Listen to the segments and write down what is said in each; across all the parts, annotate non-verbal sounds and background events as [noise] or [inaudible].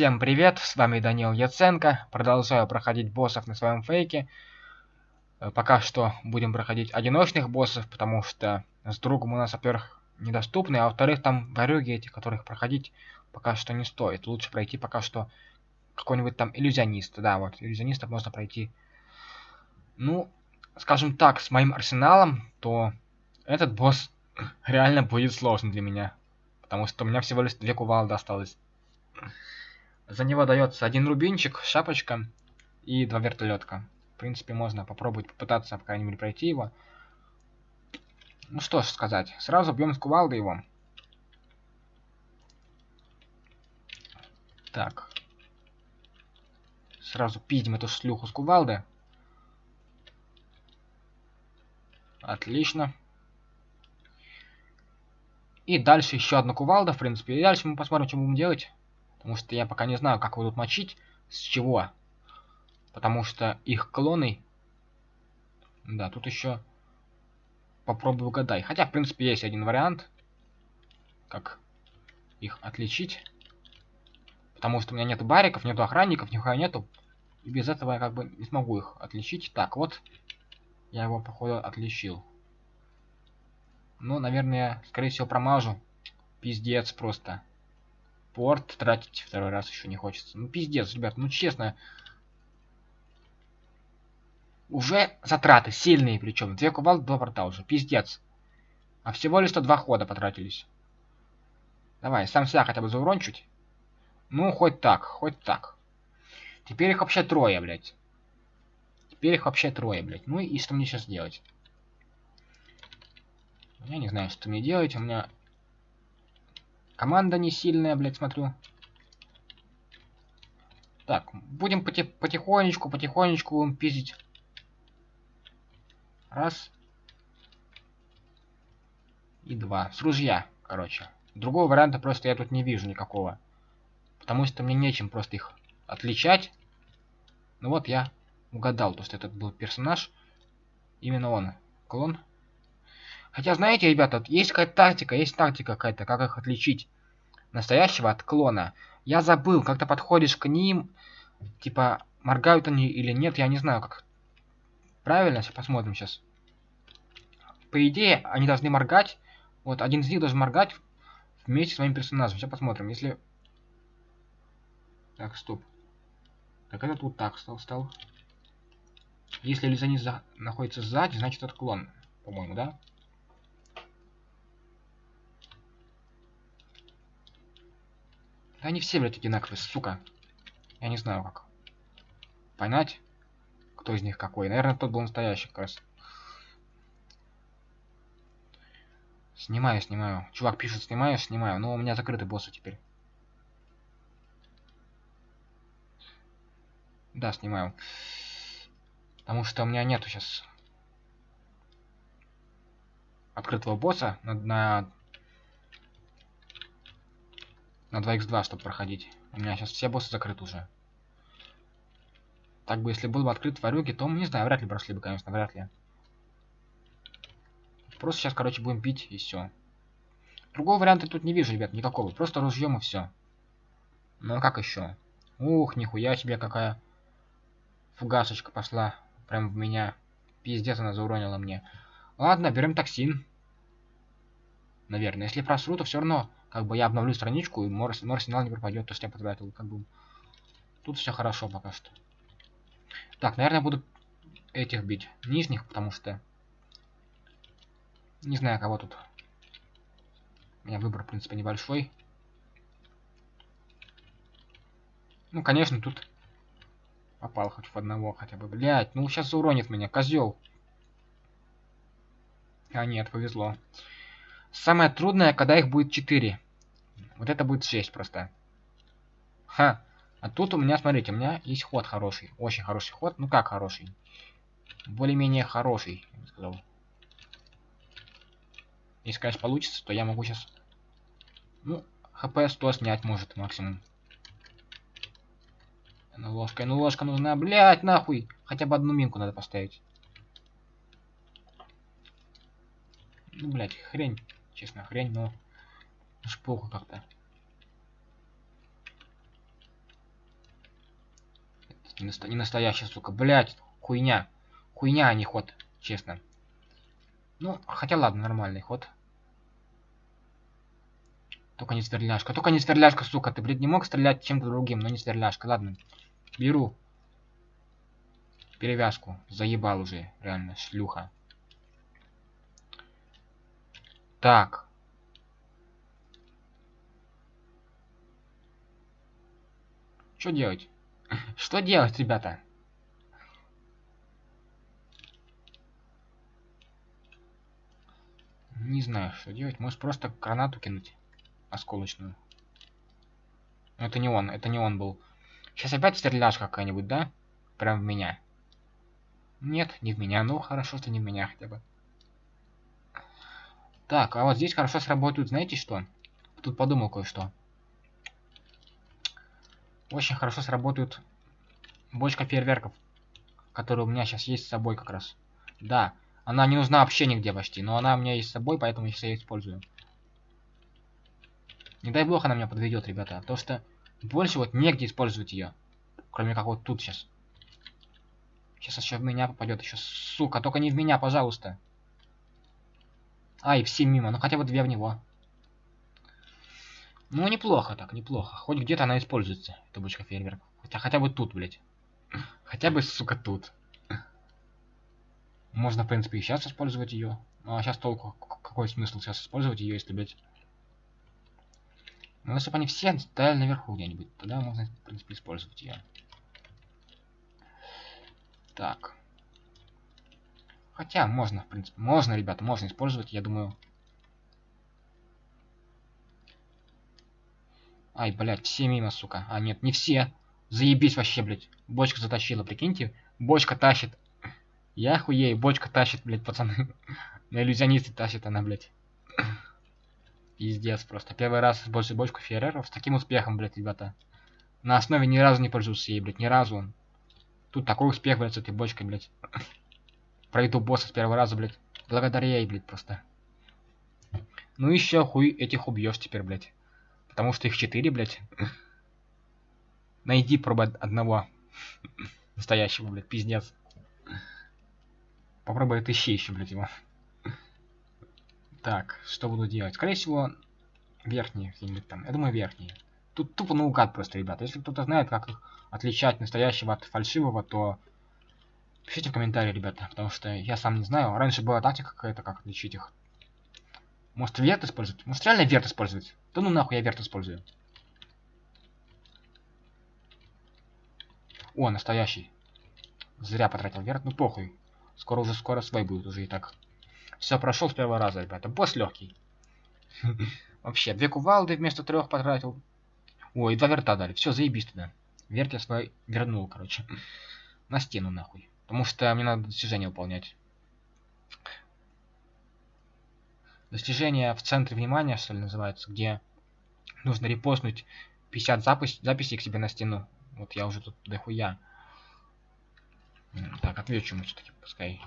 Всем привет, с вами Данил Яценко. Продолжаю проходить боссов на своем фейке. Э, пока что будем проходить одиночных боссов, потому что с другом у нас, во-первых, недоступны, а во-вторых, там ворюги эти, которых проходить пока что не стоит. Лучше пройти пока что какой-нибудь там иллюзионист. Да, вот, иллюзиониста можно пройти. Ну, скажем так, с моим арсеналом, то этот босс [laughs] реально будет сложный для меня. Потому что у меня всего лишь две кувалды осталось. За него дается один рубинчик, шапочка и два вертолетка. В принципе, можно попробовать попытаться, по крайней мере, пройти его. Ну что ж сказать, сразу бьем с кувалды его. Так. Сразу пиздим эту шлюху с кувалды. Отлично. И дальше еще одна кувалда, в принципе. И дальше мы посмотрим, что будем делать. Потому что я пока не знаю, как тут мочить. С чего. Потому что их клоны... Да, тут еще... Попробую угадай. Хотя, в принципе, есть один вариант. Как их отличить. Потому что у меня нет бариков, нету охранников, нихуя нету. И без этого я как бы не смогу их отличить. Так, вот. Я его, походу, отличил. Ну, наверное, скорее всего, промажу. Пиздец просто порт тратить второй раз еще не хочется. Ну, пиздец, ребят, ну честно. Уже затраты сильные причем. Две кувалды, два порта уже. Пиздец. А всего лишь 102 хода потратились. Давай, сам себя хотя бы заурон чуть. Ну, хоть так, хоть так. Теперь их вообще трое, блядь. Теперь их вообще трое, блядь. Ну и что мне сейчас делать? Я не знаю, что мне делать. У меня Команда не сильная, блядь, смотрю. Так, будем поти потихонечку, потихонечку будем пиздить. Раз. И два. С ружья, короче. Другого варианта просто я тут не вижу никакого. Потому что мне нечем просто их отличать. Ну вот я угадал, то что этот был персонаж. Именно он. Клон Хотя, знаете, ребята, есть какая-то тактика, есть тактика какая-то, как их отличить настоящего от клона. Я забыл, когда подходишь к ним, типа, моргают они или нет, я не знаю, как. Правильно, сейчас посмотрим сейчас. По идее, они должны моргать. Вот, один из них должен моргать вместе с моим персонажем. Сейчас посмотрим, если... Так, стоп. Так, этот вот так стал, стал. Если иллюзионист за... находится сзади, значит это клон, по-моему, да? Да они все, блядь, одинаковые, сука. Я не знаю, как. Понять, кто из них какой. Наверное, тот был настоящий как раз. Снимаю, снимаю. Чувак пишет, снимаю, снимаю. Но у меня закрыты боссы теперь. Да, снимаю. Потому что у меня нету сейчас открытого босса на, на на 2х2, чтобы проходить. У меня сейчас все боссы закрыты уже. Так бы, если был бы открыт варюги, то, не знаю, вряд ли прошли бы, конечно, вряд ли. Просто сейчас, короче, будем пить и все. Другого варианта тут не вижу, ребят, никакого. Просто ружьем и все. Ну а как еще? Ух, нихуя себе какая фугасочка пошла. Прям в меня. Пиздец она зауронила мне. Ладно, берем токсин. Наверное. Если просру, то все равно как бы я обновлю страничку, и мой, мой арсенал не пропадет, то, что я потратил. Как бы тут все хорошо пока что. Так, наверное, буду этих бить. Нижних, потому что... Не знаю, кого тут. У меня выбор, в принципе, небольшой. Ну, конечно, тут попал хоть в одного хотя бы. Блять, ну сейчас уронит меня, козел. А нет, повезло. Самое трудное, когда их будет 4. Вот это будет 6 просто. Ха. А тут у меня, смотрите, у меня есть ход хороший. Очень хороший ход. Ну как хороший? Более-менее хороший, я бы сказал. Если, конечно, получится, то я могу сейчас... Ну, хп 100 снять может максимум. Ну, ложка, ну ложка нужна, блять, нахуй. Хотя бы одну минку надо поставить. Ну, блять, хрень честно, хрень, но плохо как-то. Не, не настоящий, сука. Блять, хуйня. Хуйня, а не ход, честно. Ну, хотя ладно, нормальный ход. Только не сверляшка. Только не сверляшка, сука. Ты, блядь, не мог стрелять чем-то другим, но не сверляшка. Ладно. Беру. Перевязку. Заебал уже, реально, шлюха. Так. Что делать? [laughs] Что делать, ребята? Не знаю, что делать. Может просто гранату кинуть осколочную. это не он, это не он был. Сейчас опять стреляешь какая-нибудь, да? Прям в меня. Нет, не в меня. Ну, хорошо, что не в меня хотя бы. Так, а вот здесь хорошо сработают, знаете что? Тут подумал кое-что. Очень хорошо сработают бочка фейерверков, которая у меня сейчас есть с собой как раз. Да, она не нужна вообще нигде почти, но она у меня есть с собой, поэтому я ее использую. Не дай бог она меня подведет, ребята, потому что больше вот негде использовать ее. Кроме как вот тут сейчас. Сейчас еще в меня попадет еще, сука, только не в меня, пожалуйста. Ай, все мимо, ну хотя бы две в него. Ну, неплохо так, неплохо. Хоть где-то она используется, эта бочка фейерверков. Хотя хотя бы тут, блядь. Хотя бы, сука, тут. Можно, в принципе, и сейчас использовать ее. Ну, а сейчас толку. Какой смысл сейчас использовать ее, если, блядь... Ну, если бы они все стояли наверху где-нибудь, тогда можно, в принципе, использовать ее. Так. Хотя, можно, в принципе. Можно, ребята, можно использовать, я думаю. Ай, блядь, все мимо, сука. А, нет, не все. Заебись вообще, блядь. Бочка затащила, прикиньте. Бочка тащит. Я хуею, бочка тащит, блядь, пацаны. [laughs] На иллюзионисты тащит она, блядь. Пиздец просто. Первый раз использую бочку фейереров с таким успехом, блядь, ребята. На основе ни разу не пользовался ей, блядь, ни разу. Тут такой успех, блядь, с этой бочкой, блядь. Пройду босса с первого раза, блядь. Благодаря ей, блядь, просто. Ну еще хуй этих убьешь теперь, блядь. Потому что их четыре, блядь. Найди пробуй одного. Настоящего, блядь, пиздец. Попробуй отыщи еще, блядь, его. Так, что буду делать? Скорее всего, какие-нибудь там. Я думаю, верхние. Тут тупо наугад просто, ребята. Если кто-то знает, как их отличать настоящего от фальшивого, то пишите в комментарии, ребята. Потому что я сам не знаю. Раньше была тактика какая-то, как отличить их. Может, верт использовать? Может, реально верт использовать? Да ну нахуй я верт использую. О, настоящий. Зря потратил верт. Ну похуй. Скоро уже скоро свой будет уже и так. Все, прошел с первого раза, ребята. Босс легкий. [laughs] Вообще, две кувалды вместо трех потратил. Ой, два верта дали. Все, заебись туда. Верт я свой вернул, короче. На стену, нахуй. Потому что мне надо достижение выполнять. Достижение в центре внимания, что ли, называется, где нужно репостнуть 50 запись, записей к себе на стену. Вот я уже тут дохуя. Так, отвечу ему все-таки, пускай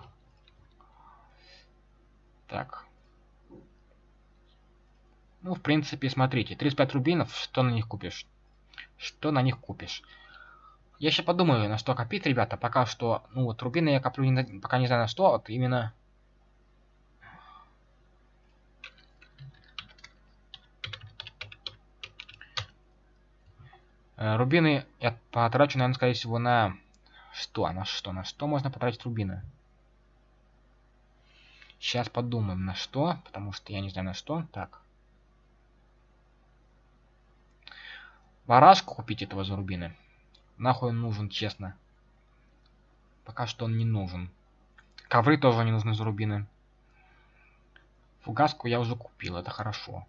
так. Ну, в принципе, смотрите, 35 рубинов, что на них купишь? Что на них купишь? Я еще подумаю, на что копить, ребята. Пока что, ну вот, рубины я коплю, не, пока не знаю на что, вот именно... рубины я потрачу, наверное, скорее всего, на... Что? На что? На что можно потратить рубины? Сейчас подумаем на что, потому что я не знаю на что. Так. Барашку купить этого за рубины. Нахуй он нужен, честно. Пока что он не нужен. Ковры тоже не нужны за рубины. Фугаску я уже купил, это хорошо.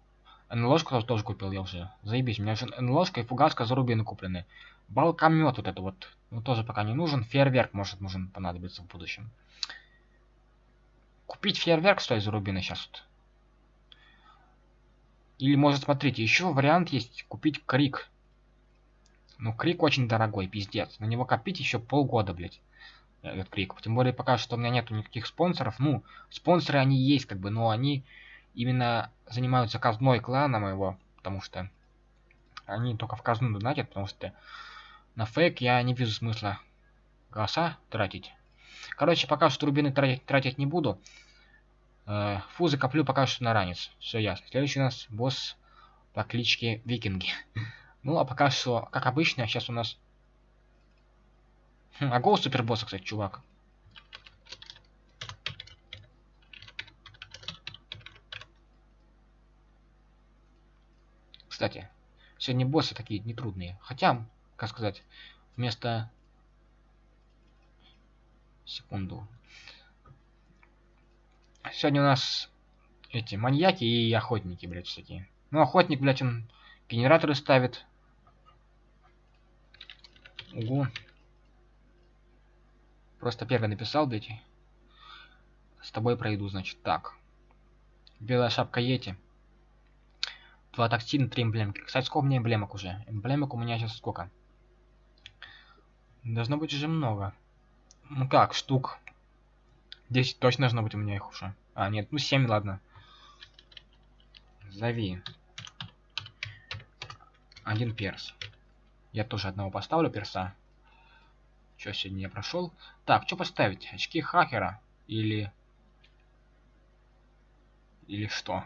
НЛОшку тоже, купил я уже. Заебись, у меня же НЛОшка и фугаска за рубины куплены. Балкомет вот это вот. Ну, тоже пока не нужен. Фейерверк может нужен понадобиться в будущем. Купить фейерверк, ли, за рубины сейчас вот. Или, может, смотрите, еще вариант есть купить крик. Ну, крик очень дорогой, пиздец. На него копить еще полгода, блядь. Этот крик. Тем более, пока что у меня нету никаких спонсоров. Ну, спонсоры они есть, как бы, но они именно занимаются казной клана моего. Потому что они только в казну донатят, потому что на фейк я не вижу смысла голоса тратить. Короче, пока что рубины тратить, тратить не буду. Э, фузы коплю пока что на ранец. Все ясно. Следующий у нас босс по кличке Викинги. [laughs] ну, а пока что, как обычно, сейчас у нас... Хм, а голос супербосса, кстати, чувак. Кстати, сегодня боссы такие нетрудные. Хотя, как сказать, вместо... Секунду. Сегодня у нас эти маньяки и охотники, блядь, всякие. Ну, охотник, блядь, он генераторы ставит. Угу. Просто первый написал, блядь. С тобой пройду, значит, так. Белая шапка Йети. Два токсина, три эмблемки. Кстати, сколько у меня эмблемок уже? Эмблемок у меня сейчас сколько? Должно быть уже много. Ну как, штук 10 точно должно быть у меня их уже. А, нет, ну 7, ладно. Зови. Один перс. Я тоже одного поставлю перса. Что сегодня я прошел? Так, что поставить? Очки хакера? Или... Или что?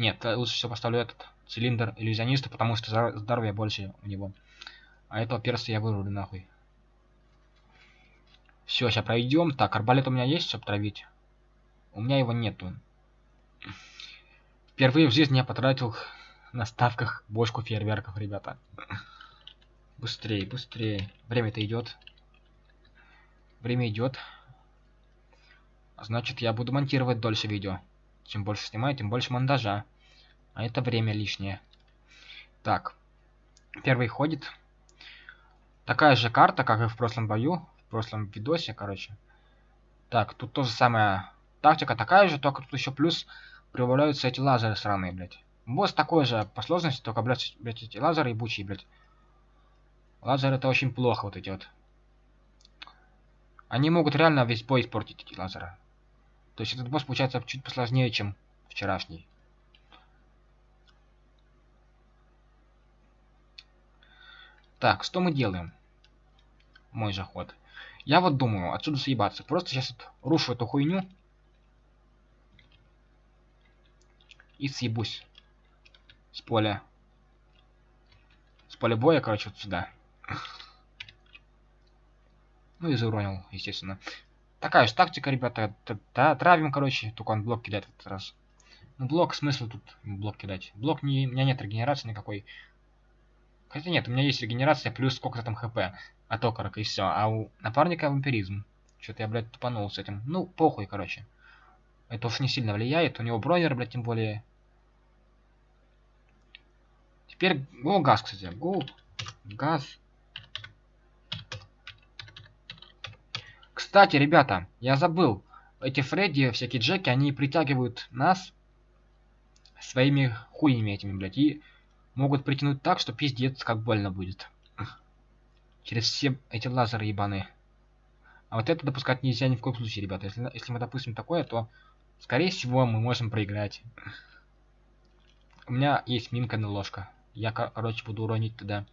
Нет, лучше всего поставлю этот цилиндр иллюзиониста, потому что здоровье больше у него. А этого перса я вырублю нахуй. Все, сейчас пройдем. Так, арбалет у меня есть, чтобы травить? У меня его нету. Впервые в жизни я потратил на ставках бочку фейерверков, ребята. Быстрее, быстрее. Время-то идет. Время идет. Значит, я буду монтировать дольше видео. Чем больше снимаю, тем больше монтажа. А это время лишнее. Так. Первый ходит. Такая же карта, как и в прошлом бою в прошлом видосе, короче. Так, тут тоже самая тактика такая же, только тут еще плюс прибавляются эти лазеры сраные, блядь. Босс такой же по сложности, только, блядь, блядь эти лазеры ебучие, блядь. Лазеры это очень плохо, вот эти вот. Они могут реально весь бой испортить, эти лазеры. То есть этот босс получается чуть посложнее, чем вчерашний. Так, что мы делаем? Мой же ход. Я вот думаю, отсюда съебаться. Просто сейчас вот рушу эту хуйню. И съебусь. С поля. С поля боя, короче, вот сюда. Ну и зауронил, естественно. Такая же тактика, ребята. Травим, короче. Только он блок кидает в этот раз. Ну, блок, смысл тут блок кидать? Блок не... У меня нет регенерации никакой. Хотя нет, у меня есть регенерация плюс сколько-то там хп от окорока и все. А у напарника вампиризм. Что-то я, блядь, тупанул с этим. Ну, похуй, короче. Это уж не сильно влияет. У него бронер, блядь, тем более. Теперь... О, газ, кстати. Го. Газ. Кстати, ребята, я забыл. Эти Фредди, всякие Джеки, они притягивают нас своими хуями этими, блядь. И могут притянуть так, что пиздец, как больно будет. Через все эти лазеры ебаные. А вот это допускать нельзя ни в коем случае, ребята. Если, если мы допустим такое, то, скорее всего, мы можем проиграть. У меня есть минка на ложка. Я, короче, буду уронить туда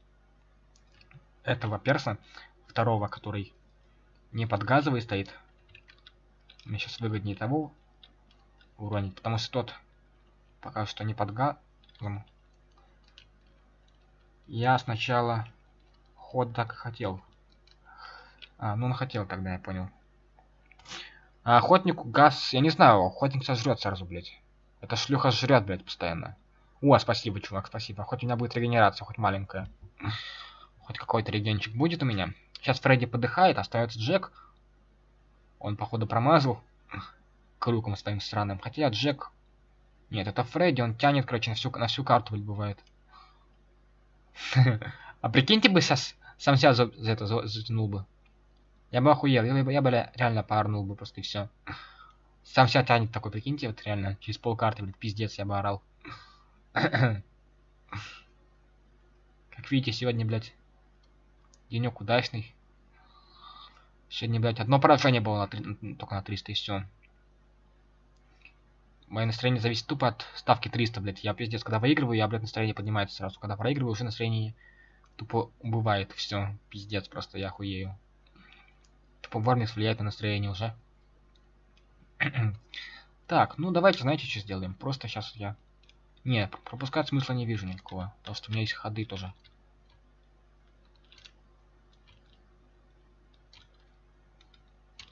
этого перса, второго, который не под газовый стоит. Мне сейчас выгоднее того уронить, потому что тот пока что не под газом. Я сначала ход так хотел. А, ну он хотел тогда, я понял. А охотнику газ... Я не знаю, охотник сожрет сразу, блядь. Это шлюха жрет, блядь, постоянно. О, спасибо, чувак, спасибо. Хоть у меня будет регенерация, хоть маленькая. Хоть какой-то регенчик будет у меня. Сейчас Фредди подыхает, остается Джек. Он, походу, промазал. Крюком своим странным. Хотя Джек... Нет, это Фредди, он тянет, короче, на всю, на всю карту, бывает. [laughs] А прикиньте бы сейчас сам себя за, это затянул бы. Я бы охуел, я бы, я бы реально парнул бы просто и все. Сам себя тянет такой, прикиньте, вот реально, через полкарты, блядь, пиздец, я бы орал. [coughs] как видите, сегодня, блядь, денек удачный. Сегодня, блядь, одно поражение было на 3, только на 300 и все. Мое настроение зависит тупо от ставки 300, блядь. Я пиздец, когда выигрываю, я, блядь, настроение поднимается сразу. Когда проигрываю, уже настроение тупо убывает. Все, пиздец, просто я хуею. Типа Вармикс влияет на настроение уже. [clears throat] так, ну давайте, знаете, что сделаем? Просто сейчас я... Не, пропускать смысла не вижу никакого. Потому что у меня есть ходы тоже.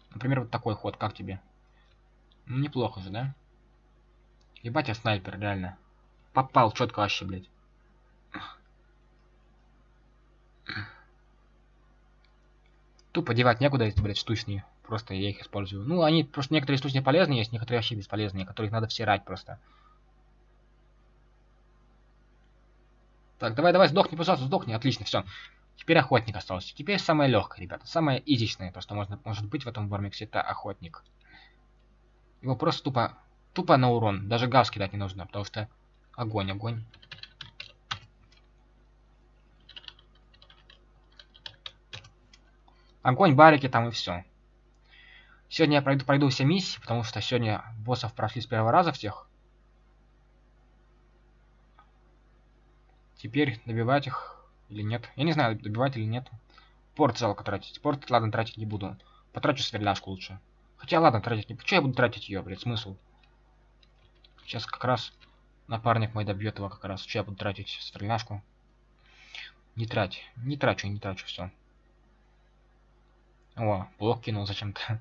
Например, вот такой ход, как тебе? Ну, неплохо же, да? Ебать, я снайпер, реально. Попал четко вообще, блядь. Тупо девать некуда эти, блядь, штучные. Просто я их использую. Ну, они просто некоторые штучные полезные есть, некоторые вообще бесполезные, которых надо всирать просто. Так, давай, давай, сдохни, пожалуйста, сдохни. Отлично, все. Теперь охотник остался. Теперь самое легкое, ребята. Самое изичное, то, что можно, может быть в этом вармиксе, это охотник. Его просто тупо, тупо на урон. Даже газ кидать не нужно, потому что огонь, огонь. Огонь, барики там и все. Сегодня я пройду, пройду все миссии, потому что сегодня боссов прошли с первого раза всех. Теперь добивать их или нет. Я не знаю, добивать или нет. Порт жалко тратить. Порт, ладно, тратить не буду. Потрачу сверляшку лучше. Хотя, ладно, тратить не... Почему я буду тратить ее, блядь, смысл? Сейчас как раз напарник мой добьет его как раз. Что я буду тратить сверляшку? Не трать. Не трачу, не трачу, все. О, блок кинул зачем-то.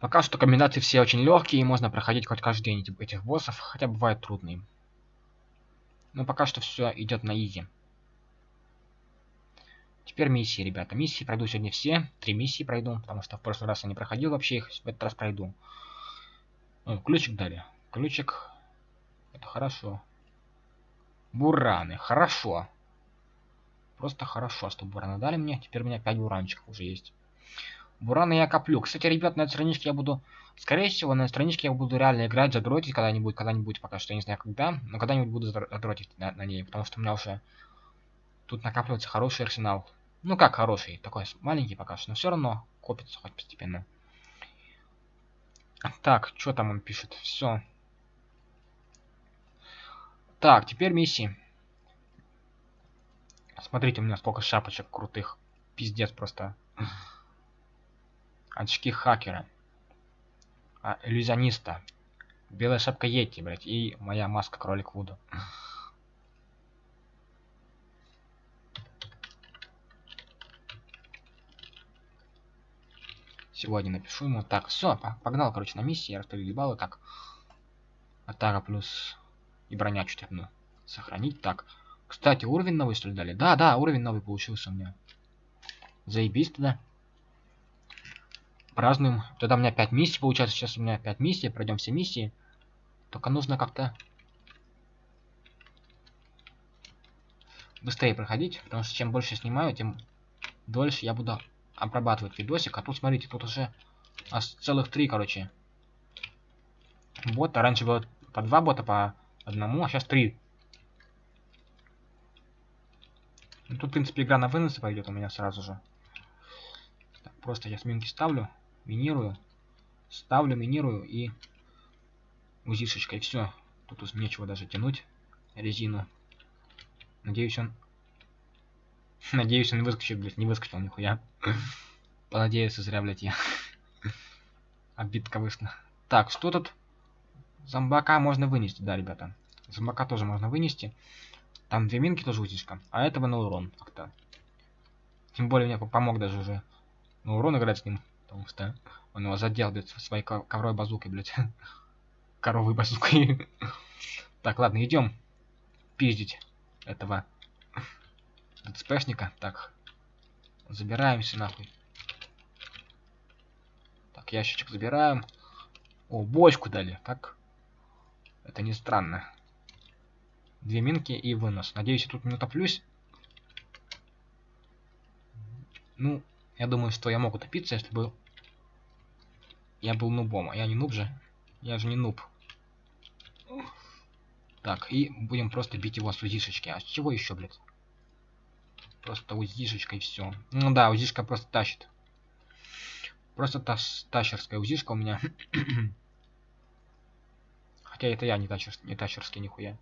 Пока что комбинации все очень легкие, и можно проходить хоть каждый день этих боссов, хотя бывает трудные. Но пока что все идет на изи. Теперь миссии, ребята. Миссии пройду сегодня все. Три миссии пройду, потому что в прошлый раз я не проходил вообще их, в этот раз пройду. О, ключик дали. Ключик. Это хорошо. Бураны. Хорошо. Просто хорошо, что бураны дали мне. Теперь у меня 5 буранчиков уже есть. Бураны я коплю. Кстати, ребят, на этой страничке я буду... Скорее всего, на этой страничке я буду реально играть, задротить когда-нибудь, когда-нибудь, пока что я не знаю когда, но когда-нибудь буду задротить на, на ней, потому что у меня уже тут накапливается хороший арсенал. Ну как хороший, такой маленький пока что, но все равно копится хоть постепенно. Так, что там он пишет? Все. Так, теперь миссии. Смотрите, у меня сколько шапочек крутых. Пиздец просто. Очки хакера. А, иллюзиониста. Белая шапка Йети, блядь. И моя маска кролик Вуду. Сегодня напишу ему. Так, все, погнал, короче, на миссии. Я распределил баллы. Так. Атака плюс и броня чуть одну. Сохранить. Так. Кстати, уровень новый, что ли, дали? Да, да, уровень новый получился у меня. Заебись тогда. Празднуем. Тогда у меня 5 миссий получается. Сейчас у меня 5 миссий. Пройдем все миссии. Только нужно как-то быстрее проходить. Потому что чем больше снимаю, тем дольше я буду обрабатывать видосик. А тут, смотрите, тут уже аж целых три, короче, бота. Раньше было по два бота, по одному, а сейчас три. Ну, тут, в принципе, игра на выносы пойдет у меня сразу же. Так, просто я сминки ставлю, минирую, ставлю, минирую и узишечкой. Все. Тут уж нечего даже тянуть резину. Надеюсь, он... [laughs] Надеюсь, он выскочит, блядь, не выскочил нихуя. Понадеюсь, зря, блядь, я. [laughs] Обидка вышла. Так, что тут? Зомбака можно вынести, да, ребята. Зомбака тоже можно вынести. Там две минки тоже утечка. А этого на урон как-то. Тем более мне помог даже уже на урон играть с ним. Потому что он его задел, блядь, своей ковровой базукой, блядь. [laughs] Коровой базукой. так, ладно, идем пиздить этого ДЦПшника. Так, забираемся нахуй. Так, ящичек забираем. О, бочку дали. Как это не странно. Две минки и вынос. Надеюсь, я тут не утоплюсь. Ну, я думаю, что я мог утопиться, если бы я был нубом. А я не нуб же. Я же не нуб. Так, и будем просто бить его с узишечки. А с чего еще, блядь? Просто узишечка и все. Ну да, узишка просто тащит. Просто та тащерская узишка у меня. [clears throat] Хотя это я не, тачер, не тачерский, нихуя.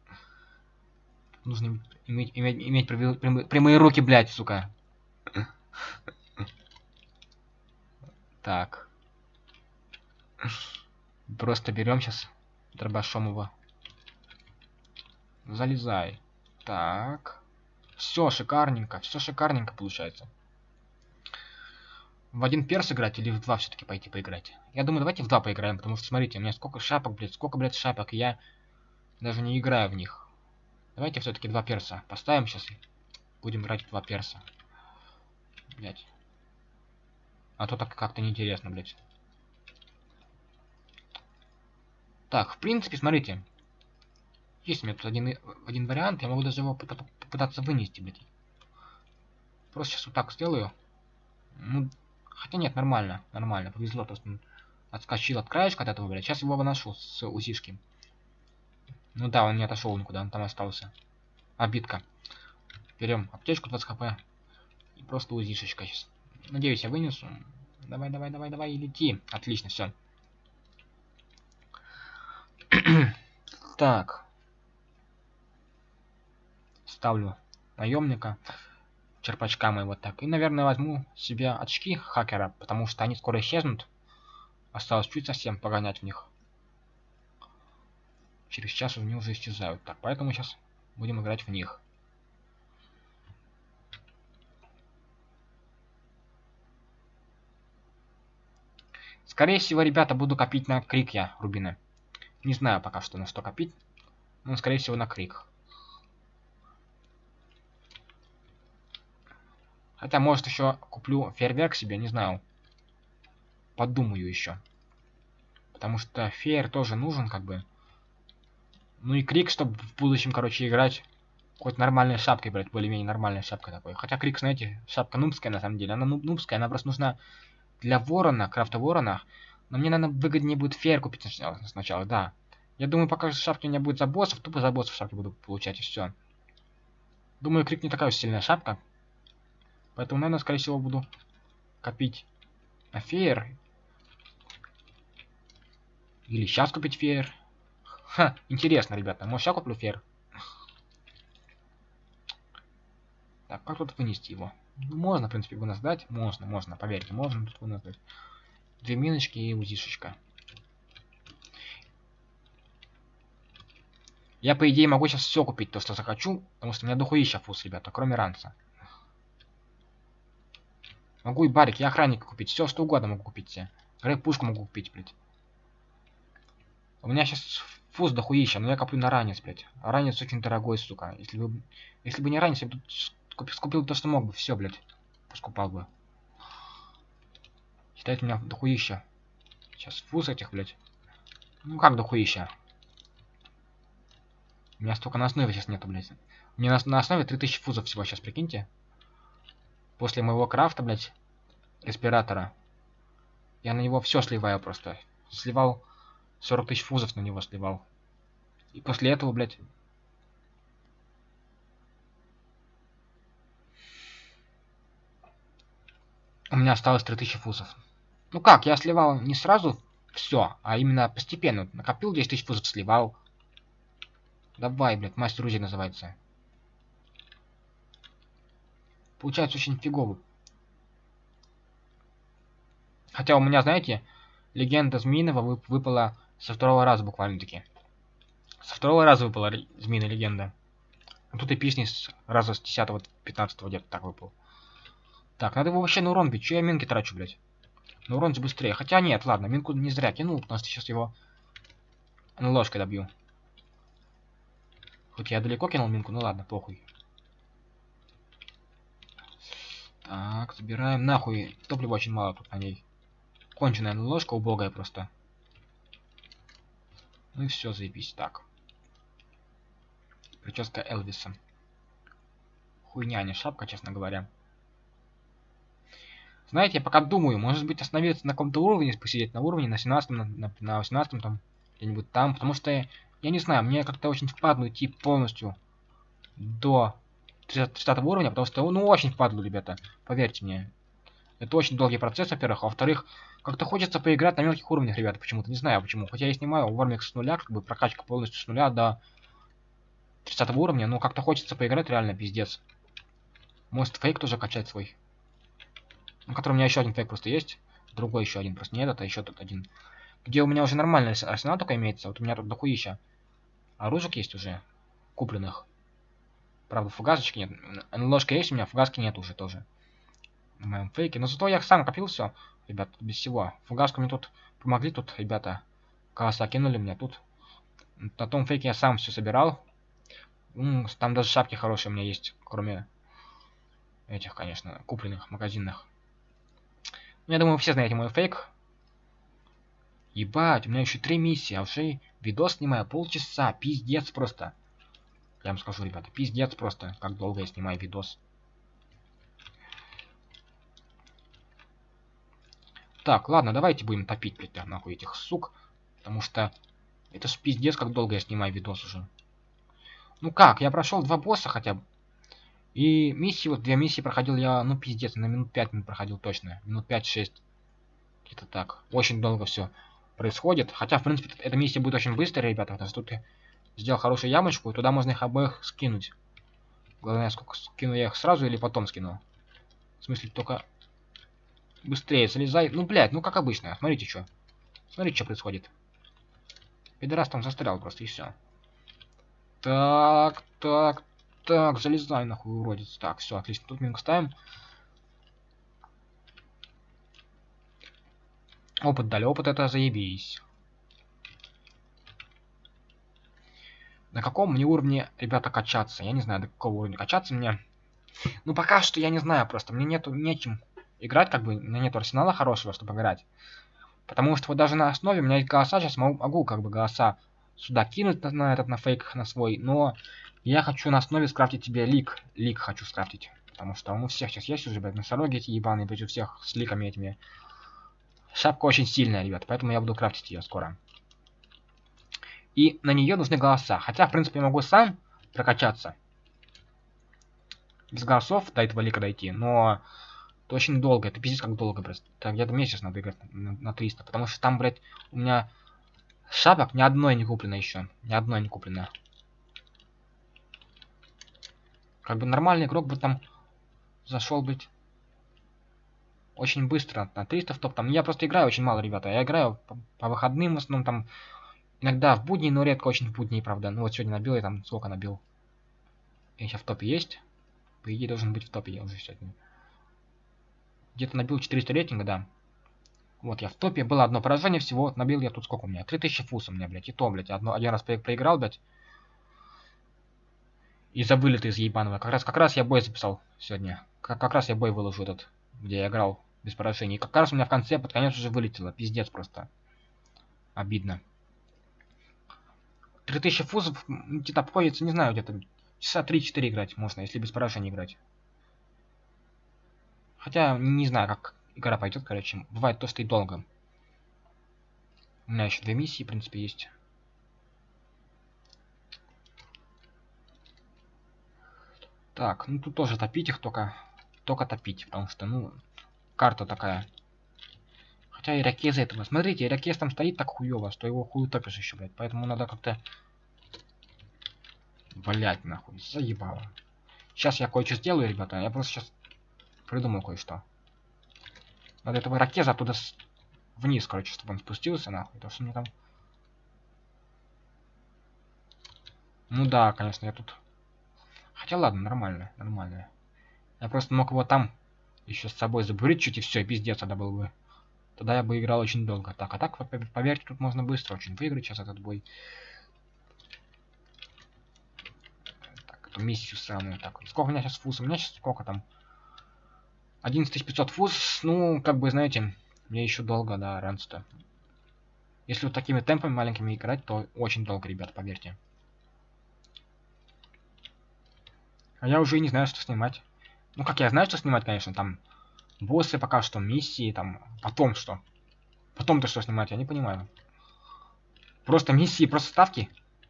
Нужно иметь, иметь, иметь прямые, прямые руки, блядь, сука. Так. Просто берем сейчас дробашом его. Залезай. Так. Все шикарненько, все шикарненько получается. В один перс играть или в два все-таки пойти поиграть? Я думаю, давайте в два поиграем, потому что, смотрите, у меня сколько шапок, блядь, сколько, блядь, шапок, и я даже не играю в них. Давайте все-таки два перса поставим сейчас. Будем играть в два перса. Блядь. А то так как-то неинтересно, блядь. Так, в принципе, смотрите. Есть у меня тут один, один вариант, я могу даже его попытаться вынести, блядь. Просто сейчас вот так сделаю. Ну, хотя нет, нормально, нормально, повезло, то есть он отскочил от краешка от этого, блядь. Сейчас его выношу с УЗИшки. Ну да, он не отошел никуда, он там остался. Обидка. Берем аптечку 20 хп. И просто УЗИшечка сейчас. Надеюсь, я вынесу. Давай, давай, давай, давай, лети. Отлично, все. [clears throat] так. Ставлю наемника. Черпачка моего так. И, наверное, возьму себе очки хакера, потому что они скоро исчезнут. Осталось чуть совсем погонять в них. Через час они уже исчезают. Так, поэтому сейчас будем играть в них. Скорее всего, ребята, буду копить на крик я, рубины. Не знаю пока что на что копить. Но, скорее всего, на крик. Хотя, может, еще куплю фейерверк себе, не знаю. Подумаю еще. Потому что фейер тоже нужен, как бы. Ну и крик, чтобы в будущем, короче, играть хоть нормальной шапкой, блядь, более-менее нормальной шапкой такой. Хотя крик, знаете, шапка нубская на самом деле. Она нуб нубская, она просто нужна для ворона, крафта ворона. Но мне, наверное, выгоднее будет фейер купить сначала, сначала, да. Я думаю, пока шапки у меня будет за боссов, тупо за боссов шапки буду получать и все. Думаю, крик не такая уж сильная шапка. Поэтому, наверное, скорее всего, буду копить на фейер. Или сейчас купить фейер. Ха, интересно, ребята. Может, сейчас куплю фейер? Так, как тут вынести его? Можно, в принципе, вынос дать. Можно, можно, поверьте, можно тут вынос дать. Две миночки и узишечка. Я, по идее, могу сейчас все купить, то, что захочу, потому что у меня дохуища фуз, ребята, кроме ранца. Могу и барик, и охранника купить, все, что угодно могу купить себе. Грейп пушку могу купить, блядь. У меня сейчас фуз дохуища, но я коплю на ранец, блядь. А ранец очень дорогой, сука. Если бы, если бы не ранец, я бы Купил, скупил то, что мог бы. Все, блядь. Поскупал бы. Считает меня дохуища. Сейчас фуз этих, блядь. Ну как дохуища? У меня столько на основе сейчас нету, блядь. У меня на, на основе 3000 фузов всего сейчас, прикиньте. После моего крафта, блядь, респиратора. Я на него все сливаю просто. Сливал 40 тысяч фузов на него сливал. И после этого, блядь, у меня осталось 3000 фузов. Ну как, я сливал не сразу все, а именно постепенно. Накопил 10 тысяч фузов, сливал. Давай, блядь, мастер Узи называется. Получается очень фигово. Хотя у меня, знаете, легенда Змеиного вып выпала со второго раза буквально-таки. Со второго раза выпала Змеиная легенда. А тут и песни с раза с 10-15 где-то так выпал. Так, надо его вообще на урон бить. Че я минки трачу, блядь? На урон быстрее. Хотя нет, ладно, минку не зря кинул, потому что сейчас его ложкой добью. Хоть я далеко кинул минку, ну ладно, похуй. Так, забираем нахуй. Топлива очень мало тут на ней. Конченая ложка убогая просто. Ну и все, заебись. Так. Прическа Элвиса. Хуйня, а не шапка, честно говоря. Знаете, я пока думаю, может быть остановиться на каком-то уровне, посидеть на уровне, на 17 на, на, на 18 там, где-нибудь там, потому что, я, я не знаю, мне как-то очень впадло идти полностью до 30, 30 уровня, потому что, ну, очень впадло, ребята, поверьте мне. Это очень долгий процесс, во-первых, а во-вторых, Как-то хочется поиграть на мелких уровнях, ребята, почему-то. Не знаю почему. Хотя я снимаю Вормикс с нуля, как бы прокачка полностью с нуля до 30 уровня, но как-то хочется поиграть реально пиздец. Может фейк тоже качать свой. Ну, который у меня еще один фейк просто есть. Другой еще один, просто не этот, а еще тут один. Где у меня уже нормальный арсенал только имеется. Вот у меня тут дохуища. Оружек есть уже. Купленных. Правда, фугасочки нет. Ложка есть у меня, фугаски нет уже тоже. На моем фейке. Но зато я сам копил все. Ребят, без всего. Фугаску мне тут помогли тут, ребята. Касса кинули мне тут. На том фейке я сам все собирал. Там даже шапки хорошие у меня есть, кроме этих, конечно, купленных, магазинных. Ну, я думаю, все знаете мой фейк. Ебать, у меня еще три миссии, а уже видос снимаю полчаса. Пиздец просто. Я вам скажу, ребята, пиздец просто, как долго я снимаю видос. Так, ладно, давайте будем топить, блядь, нахуй этих сук. Потому что это ж пиздец, как долго я снимаю видос уже. Ну как, я прошел два босса хотя бы. И миссии, вот две миссии проходил я, ну пиздец, на минут 5 минут проходил точно. Минут 5-6. Где-то так. Очень долго все происходит. Хотя, в принципе, эта миссия будет очень быстрая, ребята, потому что тут сделал хорошую ямочку, и туда можно их обоих скинуть. Главное, сколько скину я их сразу или потом скину. В смысле, только быстрее залезай. Ну, блядь, ну как обычно. Смотрите, что. Смотрите, что происходит. Пидорас там застрял просто, и все. Так, так, так, залезай нахуй, уродец. Так, все, отлично. Тут минус ставим. Опыт дали. Опыт это заебись. На каком мне уровне, ребята, качаться? Я не знаю, до какого уровня качаться мне. Ну, пока что я не знаю просто. Мне нету нечем играть, как бы. У меня нету арсенала хорошего, чтобы играть. Потому что вот даже на основе у меня есть голоса. Сейчас могу, могу как бы голоса сюда кинуть на, на этот, на фейк, на свой. Но я хочу на основе скрафтить тебе лик. Лик хочу скрафтить. Потому что он у всех сейчас есть уже, блядь, носороги эти ебаные, блядь, у всех с ликами этими. Шапка очень сильная, ребят, поэтому я буду крафтить ее скоро. И на нее нужны голоса. Хотя, в принципе, я могу сам прокачаться. Без голосов до этого лика дойти, но это очень долго, это пиздец как долго просто. Это где-то месяц надо играть на, на 300, потому что там, блядь, у меня шапок ни одной не куплено еще. Ни одной не куплено. Как бы нормальный игрок бы там зашел быть очень быстро на 300 в топ. Там я просто играю очень мало, ребята. Я играю по, по выходным в основном там иногда в будни, но редко очень в будни, правда. Ну вот сегодня набил я там сколько набил. Я сейчас в топе есть. По идее должен быть в топе я уже сегодня. Где-то набил 400 рейтинга, да. Вот я в топе. Было одно поражение всего. Набил я тут сколько у меня? 3000 фус у меня, блядь. И то, блядь. Одно, один раз проиграл, блядь. Из-за вылета из ебаного. Как раз, как раз я бой записал сегодня. Как, как раз я бой выложу этот, где я играл без поражений. И как раз у меня в конце под конец уже вылетело. Пиздец просто. Обидно. 3000 фузов где-то обходится, не знаю, где-то часа 3-4 играть можно, если без поражений играть. Хотя не знаю, как игра пойдет, короче. Бывает то, что и долго. У меня еще две миссии, в принципе, есть. Так, ну тут тоже топить их только, только топить, потому что, ну, карта такая. Хотя ирокез этого. Смотрите, ирокез там стоит так хуево, что его хуй топишь еще, блядь. Поэтому надо как-то... Блять, нахуй, заебало. Сейчас я кое-что сделаю, ребята. Я просто сейчас придумал кое-что. Надо этого ракеза оттуда с... вниз, короче, чтобы он спустился, нахуй. То, что мне там... Ну да, конечно, я тут Хотя ладно, нормально, нормально. Я просто мог его там еще с собой забурить чуть и все, пиздец тогда был бы. Тогда я бы играл очень долго. Так, а так, поверьте, тут можно быстро очень выиграть сейчас этот бой. Так, эту миссию самую. Так, сколько у меня сейчас фуз? У меня сейчас сколько там? 11500 фуз. Ну, как бы, знаете, мне еще долго, да, раньше-то. Если вот такими темпами маленькими играть, то очень долго, ребят, поверьте. А я уже не знаю, что снимать. Ну, как я знаю, что снимать, конечно, там боссы пока что, миссии, там, потом что. Потом-то что снимать, я не понимаю. Просто миссии, просто ставки.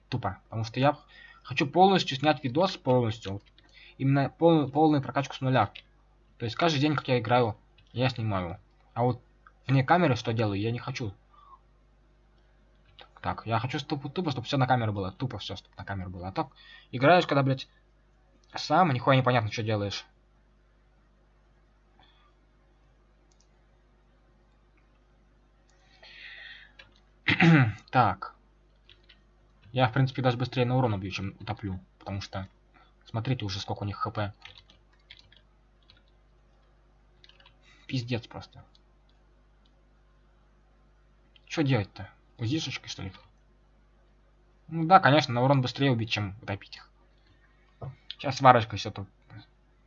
Тупо. Потому что я хочу полностью снять видос, полностью. Именно пол, полную прокачку с нуля. То есть каждый день, как я играю, я снимаю. А вот вне камеры что делаю, я не хочу. Так, я хочу тупо, тупо чтобы все на камеру было. Тупо все, чтобы на камеру было. А так, играешь, когда, блядь, сам, нихуя непонятно, что делаешь. [clears throat] так. Я, в принципе, даже быстрее на урон убью, чем утоплю. Потому что, смотрите уже, сколько у них хп. Пиздец просто. Что делать-то? Узишечкой, что ли? Ну да, конечно, на урон быстрее убить, чем утопить их. Сейчас варочкой все тут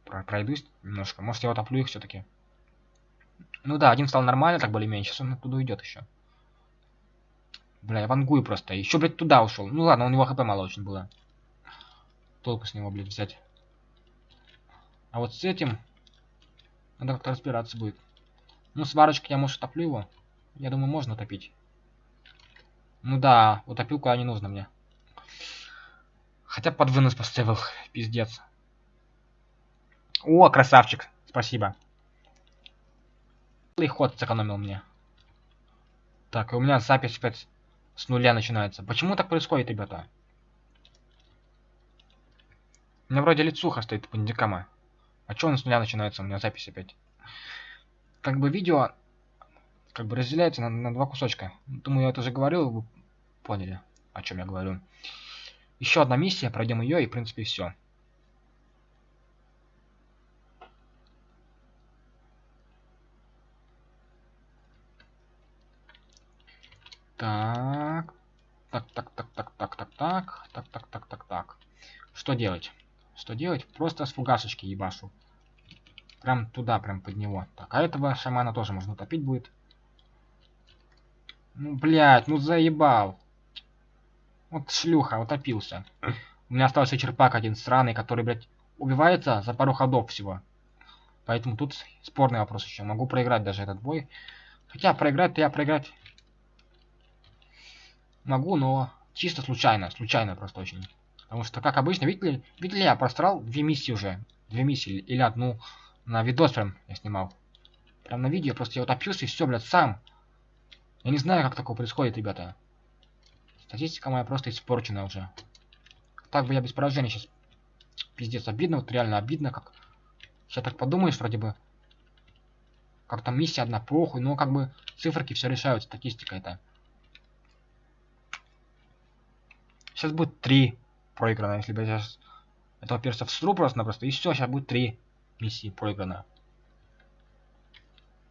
пройдусь немножко. Может, я утоплю их все-таки. Ну да, один стал нормально, так более-менее. Сейчас он оттуда уйдет еще. Бля, я вангую просто. Еще, блядь, туда ушел. Ну ладно, у него хп мало очень было. Толку с него, блядь, взять. А вот с этим... Надо как-то разбираться будет. Ну, сварочкой я, может, утоплю его. Я думаю, можно топить. Ну да, утопил куда не нужно мне. Хотя под вынос поставил. [laughs] Пиздец. О, красавчик. Спасибо. И ход сэкономил мне. Так, и у меня запись опять с нуля начинается. Почему так происходит, ребята? У меня вроде лицуха стоит по индикама. А чё он с нуля начинается? У меня запись опять. Как бы видео как бы разделяется на, на два кусочка. Думаю, я это уже говорил, вы поняли, о чем я говорю. Еще одна миссия, пройдем ее и, в принципе, все. Так. Так, так, так, так, так, так, так, так, так, так, так, так. Что делать? Что делать? Просто с фугасочки ебашу. Прям туда, прям под него. Так, а этого шамана тоже можно топить будет. Ну, блядь, ну заебал. Вот шлюха, утопился. У меня остался черпак один сраный, который, блядь, убивается за пару ходов всего. Поэтому тут спорный вопрос еще. Могу проиграть даже этот бой. Хотя проиграть-то я проиграть могу, но чисто случайно. Случайно просто очень. Потому что, как обычно, видели, видели я просрал две миссии уже. Две миссии или одну. На видос прям я снимал. Прям на видео просто я утопился и все, блядь, сам. Я не знаю, как такое происходит, ребята. Статистика моя просто испорчена уже. Так бы я без поражения сейчас. Пиздец, обидно, вот реально обидно, как... Сейчас так подумаешь, вроде бы... Как там миссия одна, похуй, но как бы циферки все решают, статистика это. Сейчас будет три проиграно, если бы я сейчас этого перса всру просто-напросто, и все, сейчас будет три миссии проиграно.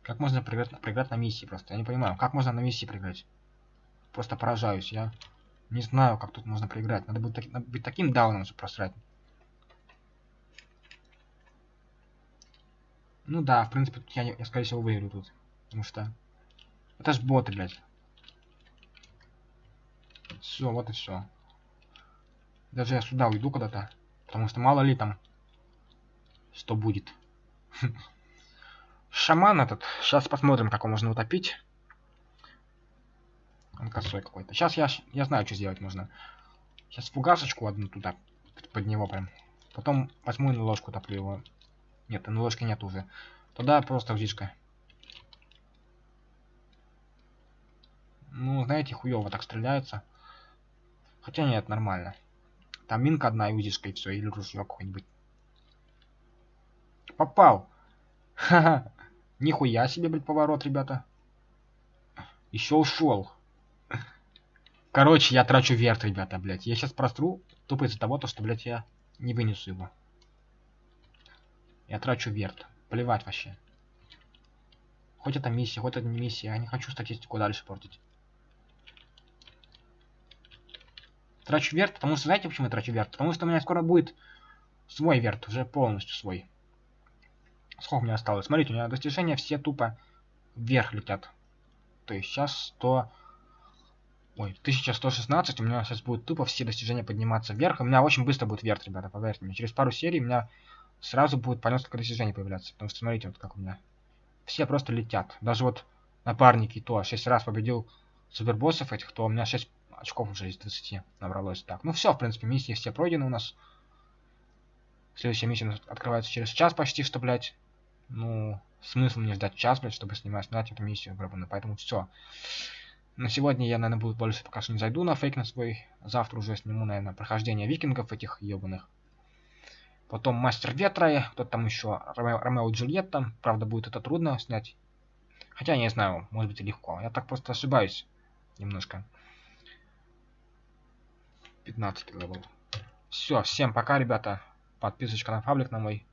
Как можно проиграть, проиграть на миссии просто? Я не понимаю, как можно на миссии проиграть? Просто поражаюсь, я не знаю, как тут можно проиграть. Надо быть, таки, надо быть таким дауном, чтобы просрать. Ну да, в принципе, я, я скорее всего выиграю тут. Потому что... Это ж боты, блядь. Все, вот и все. Даже я сюда уйду куда-то. Потому что мало ли там что будет. [laughs] Шаман этот. Сейчас посмотрим, как его можно утопить. Он косой какой-то. Сейчас я, я знаю, что сделать можно. Сейчас фугасочку одну туда, под него прям. Потом возьму и на ложку топлю его. Нет, на ложки нет уже. Туда просто узишка. Ну, знаете, хуево так стреляется. Хотя нет, нормально. Там минка одна и узишка, и все, или ружье какое-нибудь. Попал! Ха-ха! Нихуя себе, блядь, поворот, ребята. Еще ушел. Короче, я трачу верт, ребята, блядь. Я сейчас простру тупо из-за того, что, блядь, я не вынесу его. Я трачу верт. Плевать вообще. Хоть это миссия, хоть это не миссия. Я не хочу статистику дальше портить. Трачу верт, потому что, знаете, почему я трачу верт? Потому что у меня скоро будет свой верт, уже полностью свой. Сколько у меня осталось? Смотрите, у меня достижения все тупо вверх летят. То есть сейчас 100... Ой, 1116, у меня сейчас будет тупо все достижения подниматься вверх. У меня очень быстро будет вверх, ребята, поверьте мне. Через пару серий у меня сразу будет по несколько достижений появляться. Потому что смотрите, вот как у меня. Все просто летят. Даже вот напарники то 6 раз победил супербоссов этих, то у меня 6 очков уже из 20 набралось. Так, ну все, в принципе, миссии все пройдены у нас. Следующая миссия открывается через час почти, что, блядь, ну, смысл мне ждать час, блядь, чтобы снимать, снять эту миссию гребаную. Поэтому все. На сегодня я, наверное, буду больше пока что не зайду на фейк на свой. Завтра уже сниму, наверное, прохождение викингов этих ебаных. Потом Мастер Ветра, кто там еще, Ромео, Ромео и Джульетта. Правда, будет это трудно снять. Хотя, не знаю, может быть и легко. Я так просто ошибаюсь немножко. 15 level. Все, всем пока, ребята. Подписочка на паблик на мой.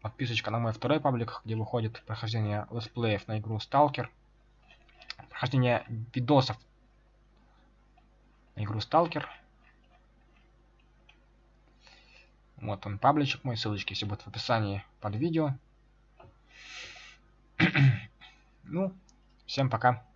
Подписочка на мой второй паблик, где выходит прохождение летсплеев на игру Stalker прохождение видосов на игру Stalker. Вот он, пабличек мой, ссылочки все будут в описании под видео. [clears throat] ну, всем пока.